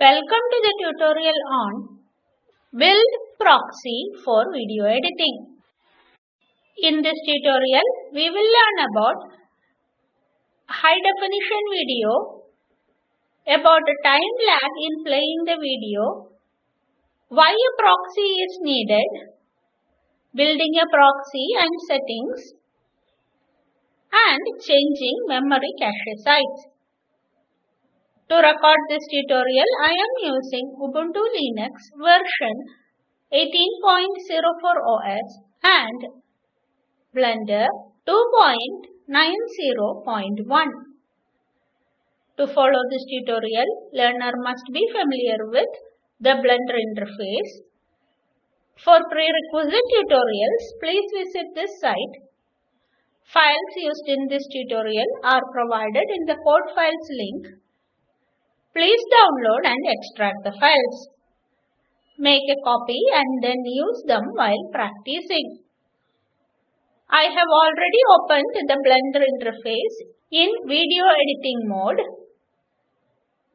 Welcome to the tutorial on Build Proxy for Video Editing. In this tutorial, we will learn about high definition video, about a time lag in playing the video, why a proxy is needed, building a proxy and settings, and changing memory cache size. To record this tutorial, I am using Ubuntu Linux version 18.04 OS and Blender 2.90.1. To follow this tutorial, learner must be familiar with the Blender interface. For prerequisite tutorials, please visit this site. Files used in this tutorial are provided in the code files link Please download and extract the files. Make a copy and then use them while practicing. I have already opened the Blender interface in video editing mode.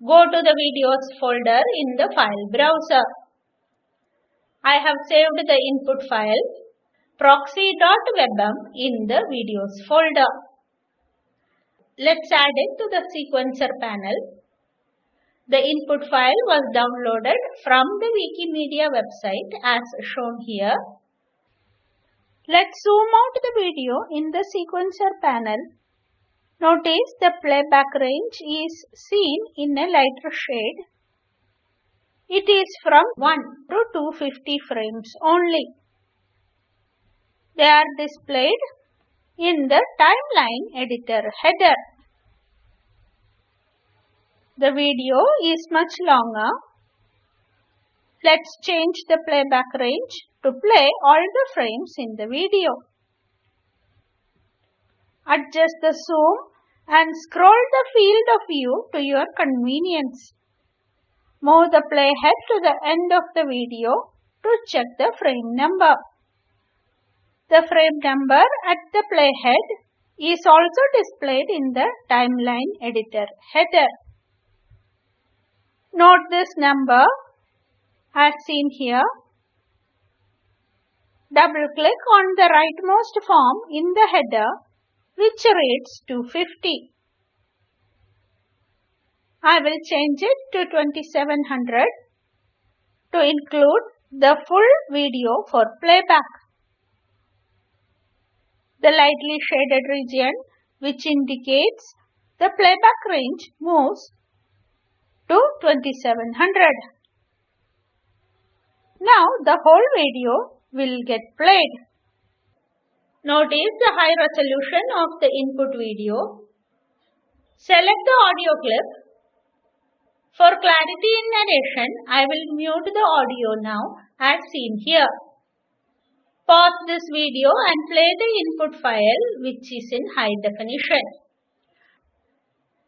Go to the videos folder in the file browser. I have saved the input file proxy.webm in the videos folder. Let's add it to the sequencer panel the input file was downloaded from the Wikimedia website as shown here. Let's zoom out the video in the sequencer panel. Notice the playback range is seen in a lighter shade. It is from 1 to 250 frames only. They are displayed in the timeline editor header. The video is much longer. Let's change the playback range to play all the frames in the video. Adjust the zoom and scroll the field of view to your convenience. Move the playhead to the end of the video to check the frame number. The frame number at the playhead is also displayed in the timeline editor header. Note this number as seen here. Double click on the rightmost form in the header which reads 250. I will change it to 2700 to include the full video for playback. The lightly shaded region which indicates the playback range moves to 2700. Now the whole video will get played. Notice the high resolution of the input video. Select the audio clip. For clarity in narration, I will mute the audio now as seen here. Pause this video and play the input file which is in high definition.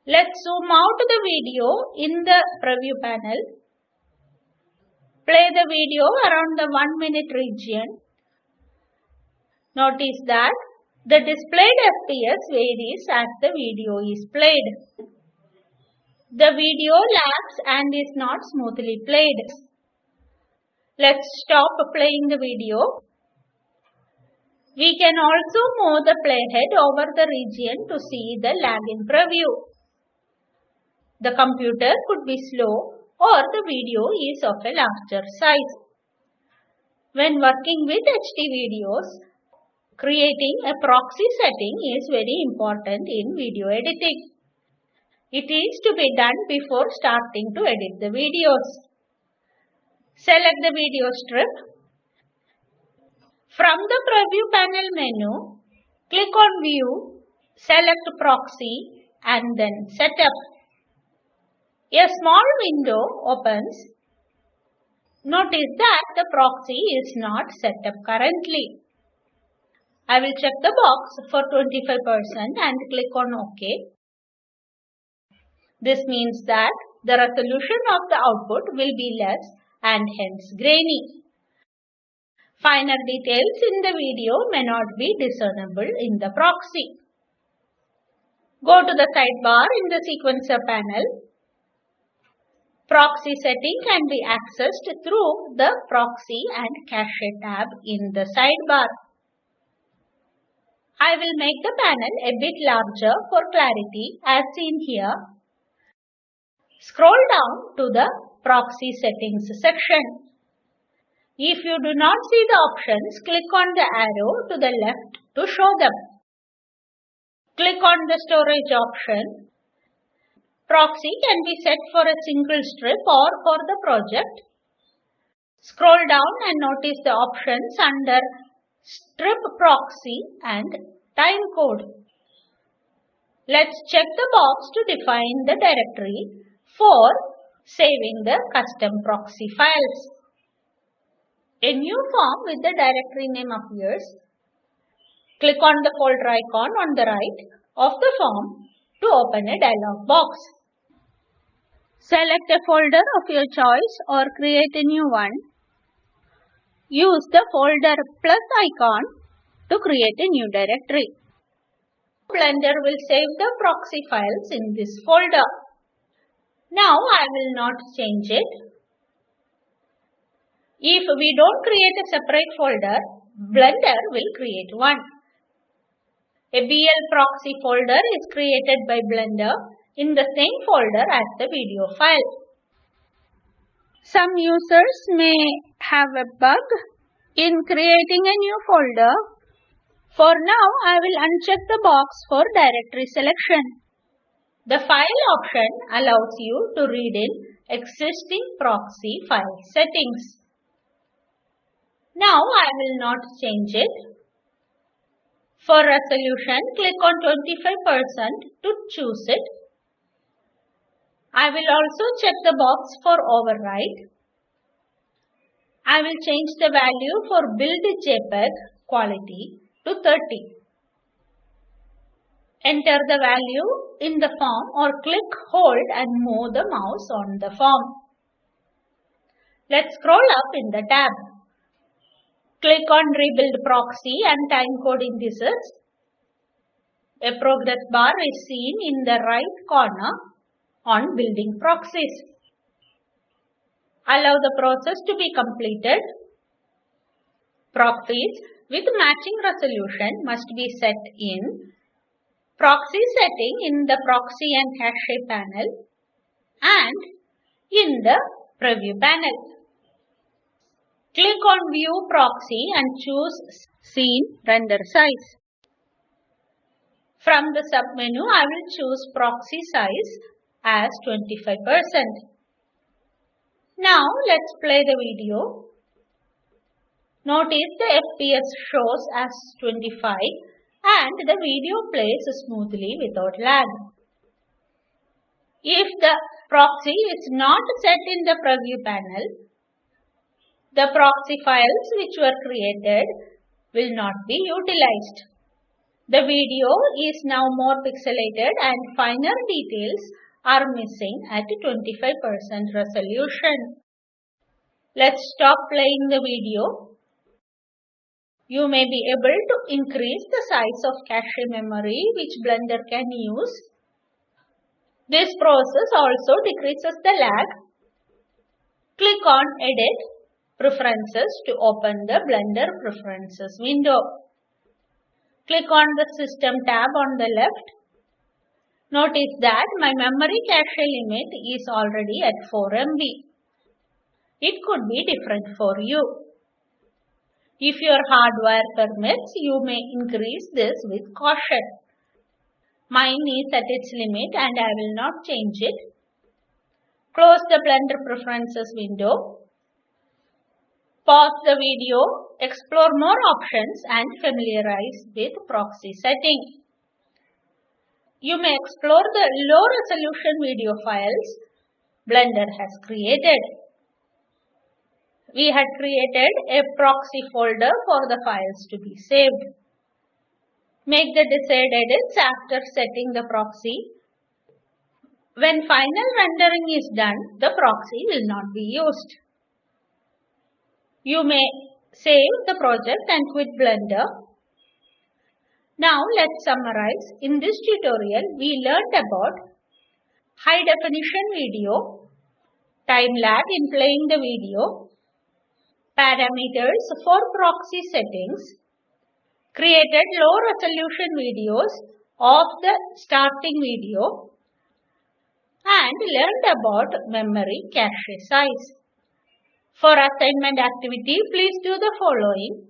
Let's zoom out the video in the preview panel. Play the video around the 1 minute region. Notice that the displayed FPS varies as the video is played. The video lags and is not smoothly played. Let's stop playing the video. We can also move the playhead over the region to see the lag in preview. The computer could be slow or the video is of a larger size. When working with HD videos, creating a proxy setting is very important in video editing. It is to be done before starting to edit the videos. Select the video strip. From the preview panel menu, click on View, select Proxy and then Setup. A small window opens. Notice that the proxy is not set up currently. I will check the box for 25% and click on OK. This means that the resolution of the output will be less and hence grainy. Finer details in the video may not be discernible in the proxy. Go to the sidebar in the sequencer panel Proxy setting can be accessed through the Proxy and Cache tab in the sidebar. I will make the panel a bit larger for clarity as seen here. Scroll down to the Proxy Settings section. If you do not see the options, click on the arrow to the left to show them. Click on the storage option. Proxy can be set for a single strip or for the project. Scroll down and notice the options under strip proxy and time code. Let's check the box to define the directory for saving the custom proxy files. A new form with the directory name appears. Click on the folder icon on the right of the form to open a dialog box. Select a folder of your choice or create a new one. Use the folder plus icon to create a new directory. Blender will save the proxy files in this folder. Now I will not change it if we don't create a separate folder, Blender will create one. A BL proxy folder is created by Blender in the same folder as the video file. Some users may have a bug in creating a new folder. For now, I will uncheck the box for directory selection. The file option allows you to read in existing proxy file settings. Now I will not change it. For resolution, click on 25% to choose it. I will also check the box for override. I will change the value for build JPEG quality to 30. Enter the value in the form or click hold and move the mouse on the form. Let's scroll up in the tab. Click on Rebuild Proxy and Timecode Indices. A progress bar is seen in the right corner on Building Proxies. Allow the process to be completed. Proxies with matching resolution must be set in Proxy setting in the Proxy and Cache panel and in the Preview panel. Click on View Proxy and choose Scene Render Size. From the submenu, I will choose Proxy Size as 25%. Now, let's play the video. Notice the FPS shows as 25 and the video plays smoothly without lag. If the proxy is not set in the preview panel, the proxy files which were created will not be utilized. The video is now more pixelated and finer details are missing at 25% resolution. Let's stop playing the video. You may be able to increase the size of cache memory which Blender can use. This process also decreases the lag. Click on Edit Preferences to open the Blender Preferences window. Click on the System tab on the left. Notice that my memory cache limit is already at 4 MB. It could be different for you. If your hardware permits, you may increase this with caution. Mine is at its limit and I will not change it. Close the Blender Preferences window Pause the video, explore more options and familiarize with proxy setting. You may explore the low resolution video files Blender has created. We had created a proxy folder for the files to be saved. Make the desired edits after setting the proxy. When final rendering is done, the proxy will not be used. You may save the project and quit Blender. Now let's summarize. In this tutorial, we learned about high definition video, time lag in playing the video, parameters for proxy settings, created low resolution videos of the starting video, and learned about memory cache size. For assignment activity, please do the following.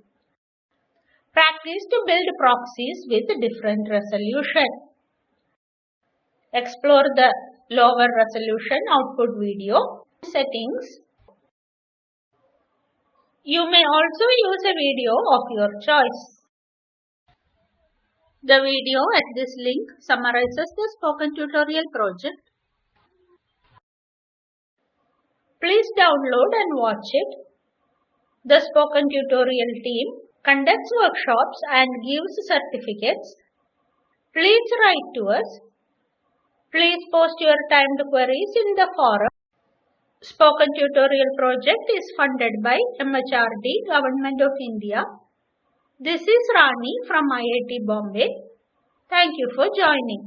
Practice to build proxies with different resolution. Explore the lower resolution output video settings. You may also use a video of your choice. The video at this link summarizes the spoken tutorial project Please download and watch it. The Spoken Tutorial team conducts workshops and gives certificates. Please write to us. Please post your timed queries in the forum. Spoken Tutorial project is funded by MHRD, Government of India. This is Rani from IIT Bombay. Thank you for joining.